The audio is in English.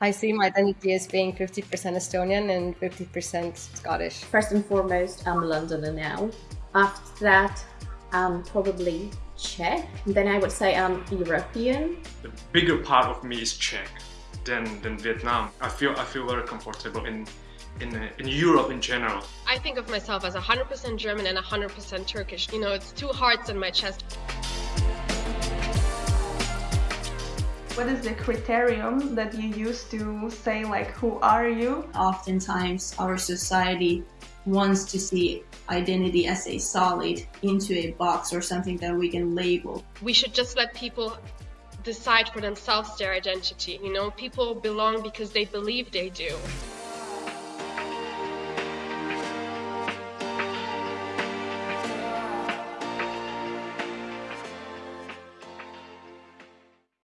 I see my identity as being 50% Estonian and 50% Scottish. First and foremost, I'm a Londoner now. After that, I'm probably Czech. Then I would say I'm European. The bigger part of me is Czech than, than Vietnam. I feel I feel very comfortable in in, uh, in Europe in general. I think of myself as 100% German and 100% Turkish. You know, it's two hearts in my chest. What is the criterion that you use to say like who are you? Oftentimes our society wants to see identity as a solid into a box or something that we can label. We should just let people decide for themselves their identity. You know, people belong because they believe they do.